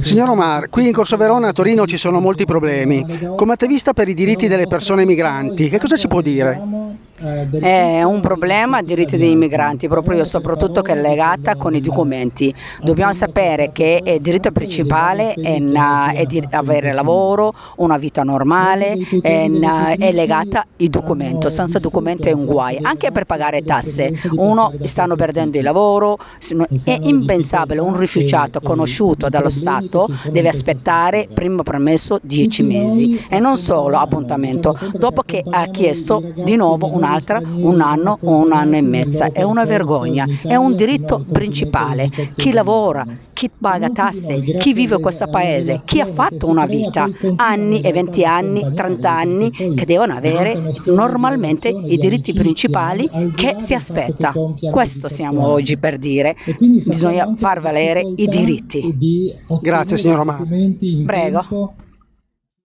Signor Omar, qui in Corso Verona a Torino ci sono molti problemi. Come attivista per i diritti delle persone migranti, che cosa ci può dire? È un problema diritti dei migranti, proprio soprattutto che è legata con i documenti. Dobbiamo sapere che il diritto principale è, è di avere lavoro, una vita normale, è, è legata ai documenti, senza documenti è un guai, anche per pagare tasse. Uno stanno perdendo il lavoro, è impensabile, un rifugiato conosciuto dallo Stato deve aspettare primo permesso 10 mesi e non solo appuntamento, dopo che ha chiesto di nuovo un un'altra un anno o un anno e mezzo. È una vergogna, è un diritto principale. Chi lavora, chi paga tasse, chi vive in questo paese, chi ha fatto una vita, anni e 20 anni, 30 anni, che devono avere normalmente i diritti principali che si aspetta. Questo siamo oggi per dire, bisogna far valere i diritti. Grazie signor Omar. Prego.